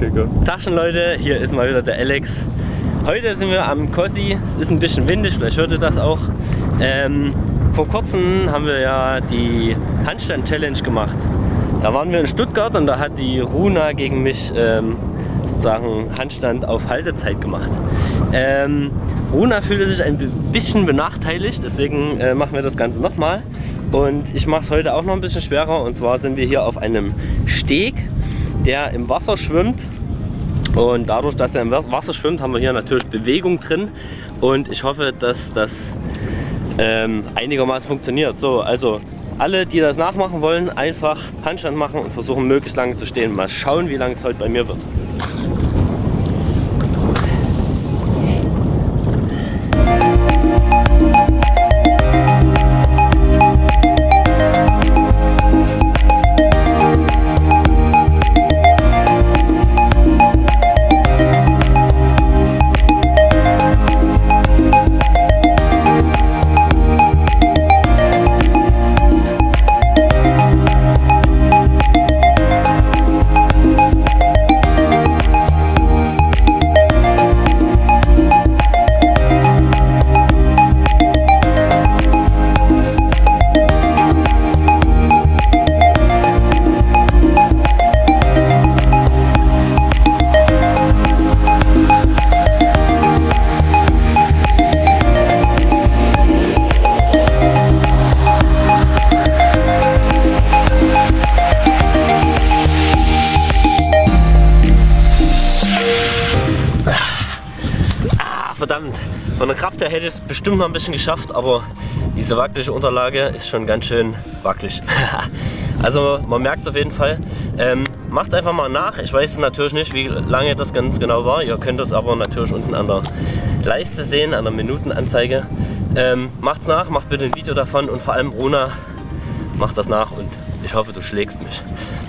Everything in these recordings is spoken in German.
Okay, go. Taschenleute, hier ist mal wieder der Alex. Heute sind wir am Kossi. Es ist ein bisschen windig, vielleicht hört ihr das auch. Ähm, vor kurzem haben wir ja die Handstand-Challenge gemacht. Da waren wir in Stuttgart und da hat die Runa gegen mich ähm, sozusagen Handstand auf Haltezeit gemacht. Ähm, Runa fühlte sich ein bisschen benachteiligt, deswegen äh, machen wir das Ganze nochmal. Und ich mache es heute auch noch ein bisschen schwerer und zwar sind wir hier auf einem Steg, der im Wasser schwimmt. Und dadurch, dass er im Wasser schwimmt, haben wir hier natürlich Bewegung drin und ich hoffe, dass das ähm, einigermaßen funktioniert. So, also alle, die das nachmachen wollen, einfach Handstand machen und versuchen möglichst lange zu stehen. Mal schauen, wie lange es heute bei mir wird. Verdammt. Von der Kraft her hätte ich es bestimmt noch ein bisschen geschafft, aber diese wackelige Unterlage ist schon ganz schön wackelig. also man merkt es auf jeden Fall. Ähm, macht einfach mal nach. Ich weiß natürlich nicht, wie lange das ganz genau war. Ihr könnt es aber natürlich unten an der Leiste sehen, an der Minutenanzeige. Ähm, macht's nach, macht bitte ein Video davon und vor allem Rona macht das nach und ich hoffe, du schlägst mich.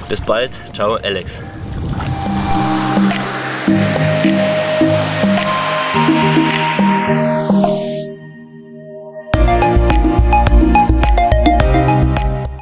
Bis bald. Ciao, Alex.